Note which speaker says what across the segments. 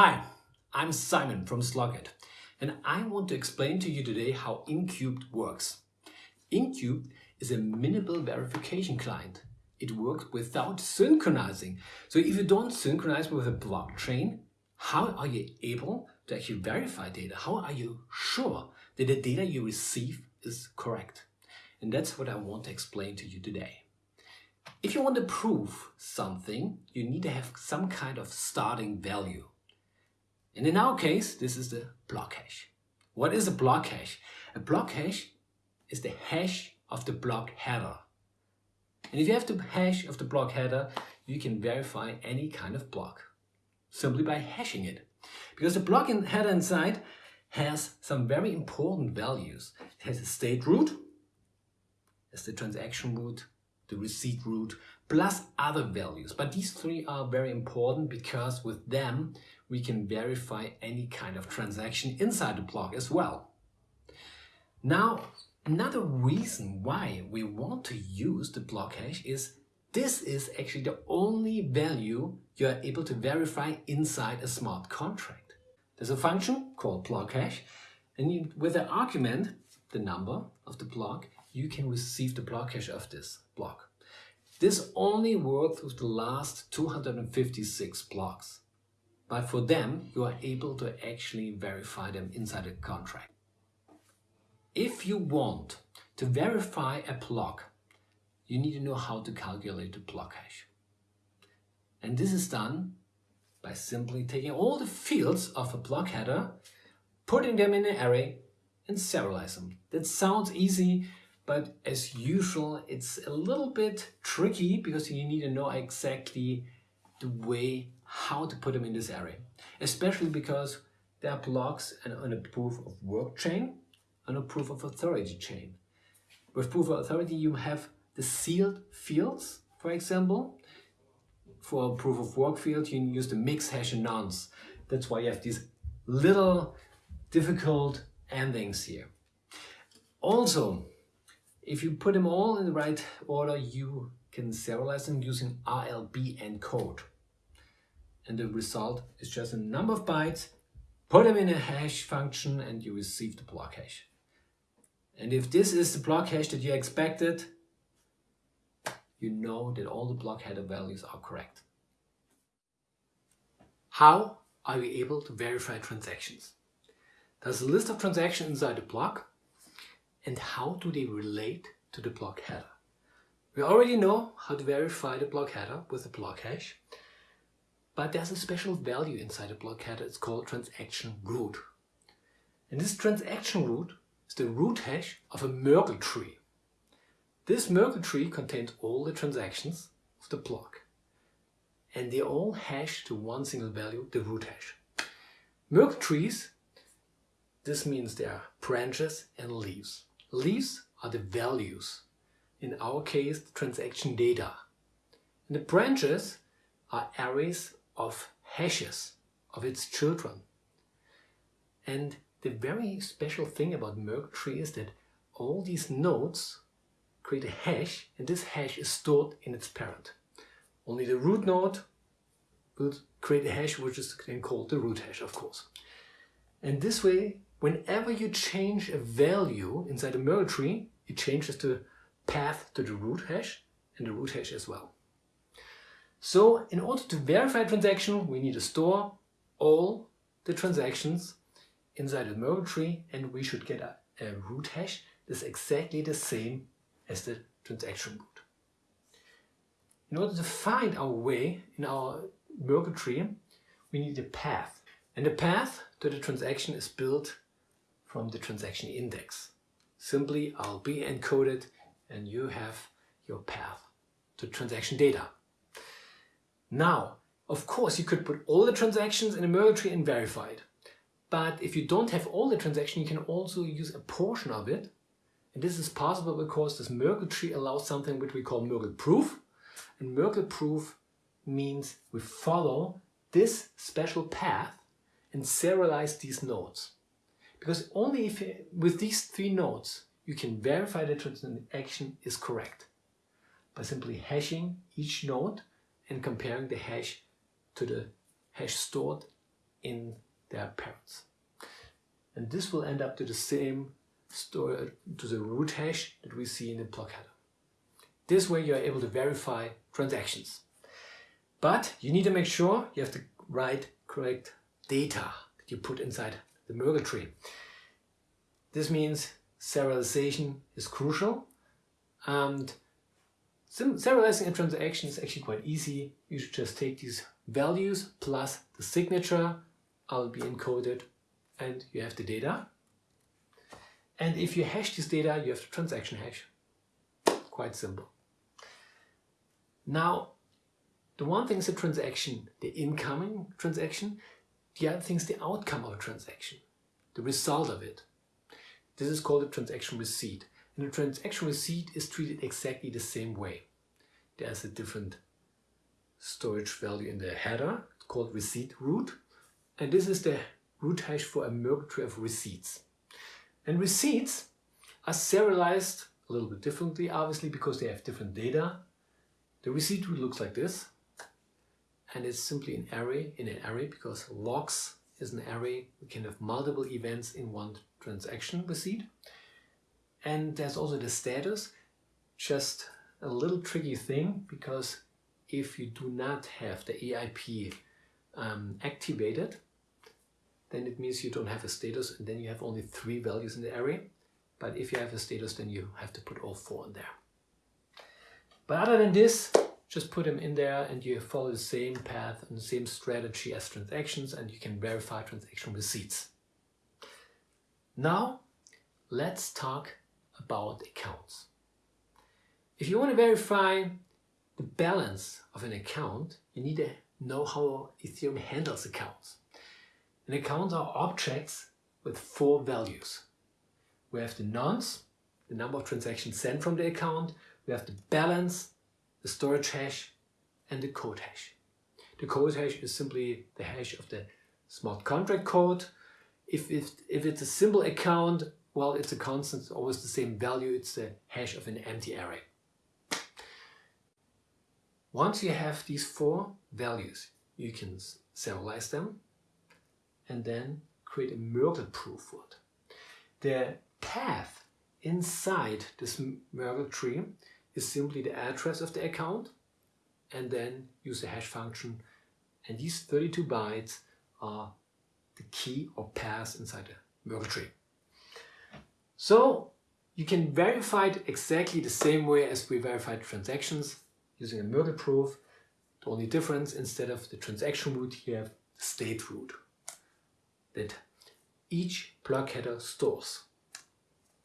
Speaker 1: Hi, I'm Simon from Slock.it and I want to explain to you today how Incubed works. Incubed is a minimal verification client. It works without synchronizing. So if you don't synchronize with a blockchain, how are you able to actually verify data? How are you sure that the data you receive is correct? And that's what I want to explain to you today. If you want to prove something, you need to have some kind of starting value. And in our case, this is the block hash. What is a block hash? A block hash is the hash of the block header. And if you have the hash of the block header, you can verify any kind of block simply by hashing it. Because the block header inside has some very important values. It has a state root, as the transaction root, the receipt root, plus other values. But these three are very important because with them we can verify any kind of transaction inside the block as well. Now, another reason why we want to use the block hash is this is actually the only value you are able to verify inside a smart contract. There's a function called block hash and you, with the argument, the number of the block, you can receive the block hash of this block. This only works with the last 256 blocks. But for them, you are able to actually verify them inside a contract. If you want to verify a block, you need to know how to calculate the block hash. And this is done by simply taking all the fields of a block header, putting them in an array and serialize them. That sounds easy, but as usual, it's a little bit tricky because you need to know exactly the way how to put them in this array, especially because there are blocks and on a proof of work chain and a proof of authority chain. With proof of authority, you have the sealed fields, for example. For a proof of work field, you use the mix hash and nonce. That's why you have these little difficult endings here. Also, if you put them all in the right order, you can serialize them using RLP encode and the result is just a number of bytes, put them in a hash function and you receive the block hash. And if this is the block hash that you expected, you know that all the block header values are correct. How are we able to verify transactions? There's a list of transactions inside the block and how do they relate to the block header? We already know how to verify the block header with the block hash but there's a special value inside a block header. It's called transaction root. And this transaction root is the root hash of a Merkle tree. This Merkle tree contains all the transactions of the block. And they all hash to one single value, the root hash. Merkle trees, this means there are branches and leaves. Leaves are the values. In our case, the transaction data. And the branches are arrays of hashes of its children. And the very special thing about Merkle tree is that all these nodes create a hash and this hash is stored in its parent. Only the root node will create a hash which is then called the root hash of course. And this way whenever you change a value inside a Merkle tree it changes the path to the root hash and the root hash as well. So in order to verify a transaction, we need to store all the transactions inside the Merkle tree and we should get a, a root hash that's exactly the same as the transaction root. In order to find our way in our Merkle tree, we need a path. And the path to the transaction is built from the transaction index. Simply RLP encoded and you have your path to transaction data. Now, of course, you could put all the transactions in a Merkle tree and verify it. But if you don't have all the transactions, you can also use a portion of it. And this is possible because this Merkle tree allows something which we call Merkle proof. And Merkle proof means we follow this special path and serialize these nodes. Because only if with these three nodes you can verify the transaction is correct by simply hashing each node and comparing the hash to the hash stored in their parents. And this will end up to the same story, uh, to the root hash that we see in the block header. This way you are able to verify transactions. But you need to make sure you have the right, correct data that you put inside the Merkle tree. This means serialization is crucial and serializing a transaction is actually quite easy. You should just take these values plus the signature RLP encoded and you have the data. And if you hash this data, you have the transaction hash. Quite simple. Now, the one thing is a transaction, the incoming transaction. The other thing is the outcome of a transaction, the result of it. This is called a transaction receipt. A transaction receipt is treated exactly the same way. There's a different storage value in the header called receipt root. And this is the root hash for a tree of receipts. And receipts are serialized a little bit differently, obviously, because they have different data. The receipt root looks like this. And it's simply an array in an array because logs is an array. We can have multiple events in one transaction receipt. And there's also the status, just a little tricky thing because if you do not have the EIP um, activated, then it means you don't have a status and then you have only three values in the array. But if you have a status, then you have to put all four in there. But other than this, just put them in there and you follow the same path and the same strategy as transactions and you can verify transaction receipts. Now, let's talk about accounts. If you want to verify the balance of an account, you need to know how Ethereum handles accounts. And accounts are objects with four values. We have the nonce, the number of transactions sent from the account, we have the balance, the storage hash, and the code hash. The code hash is simply the hash of the smart contract code. If, if, if it's a simple account, well, it's a constant, it's always the same value, it's the hash of an empty array. Once you have these four values, you can serialize them and then create a Merkle proof for it. The path inside this Merkle tree is simply the address of the account and then use the hash function and these 32 bytes are the key or path inside the Merkle tree. So you can verify it exactly the same way as we verified transactions using a Merkle proof. The only difference, instead of the transaction root, you have the state root that each block header stores.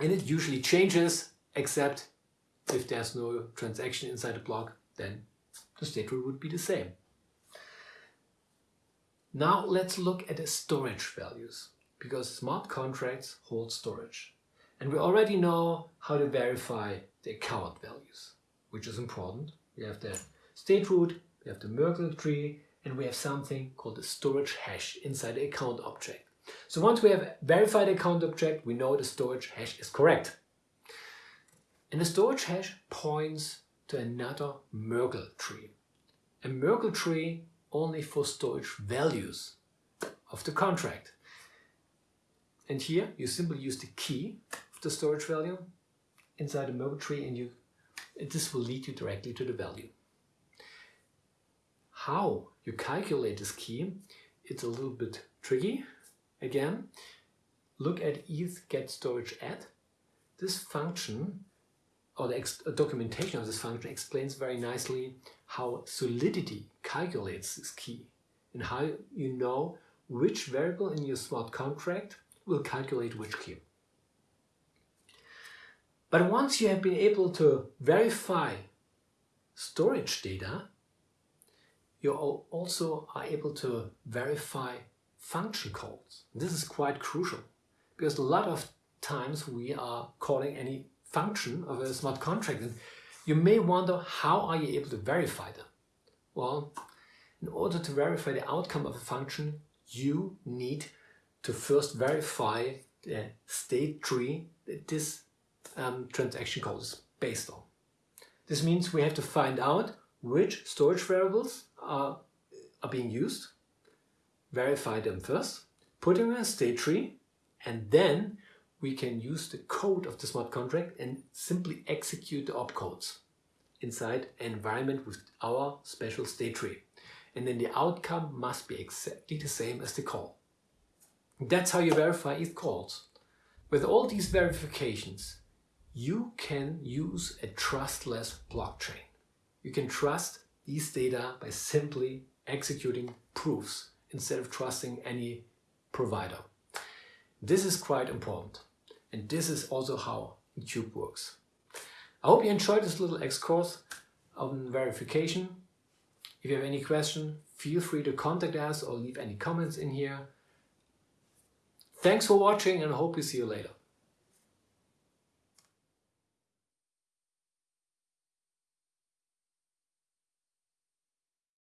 Speaker 1: And it usually changes, except if there's no transaction inside the block, then the state root would be the same. Now let's look at the storage values, because smart contracts hold storage. And we already know how to verify the account values, which is important. We have the state root, we have the Merkle tree, and we have something called the storage hash inside the account object. So once we have verified the account object, we know the storage hash is correct. And the storage hash points to another Merkle tree. A Merkle tree only for storage values of the contract. And here you simply use the key the storage value inside the Merkle tree and you this will lead you directly to the value. How you calculate this key, it's a little bit tricky. Again, look at ETH get storage. This function or the uh, documentation of this function explains very nicely how Solidity calculates this key and how you know which variable in your smart contract will calculate which key. But once you have been able to verify storage data, you also are able to verify function calls. This is quite crucial because a lot of times we are calling any function of a smart contract and you may wonder how are you able to verify them? Well, in order to verify the outcome of a function, you need to first verify the state tree that this um, transaction code is based on. This means we have to find out which storage variables are, are being used, verify them first, put them in a state tree, and then we can use the code of the smart contract and simply execute the opcodes inside an environment with our special state tree. And then the outcome must be exactly the same as the call. That's how you verify ETH calls. With all these verifications, you can use a trustless blockchain. You can trust these data by simply executing proofs instead of trusting any provider. This is quite important. And this is also how Incubed works. I hope you enjoyed this little X course on verification. If you have any question, feel free to contact us or leave any comments in here. Thanks for watching and I hope to see you later.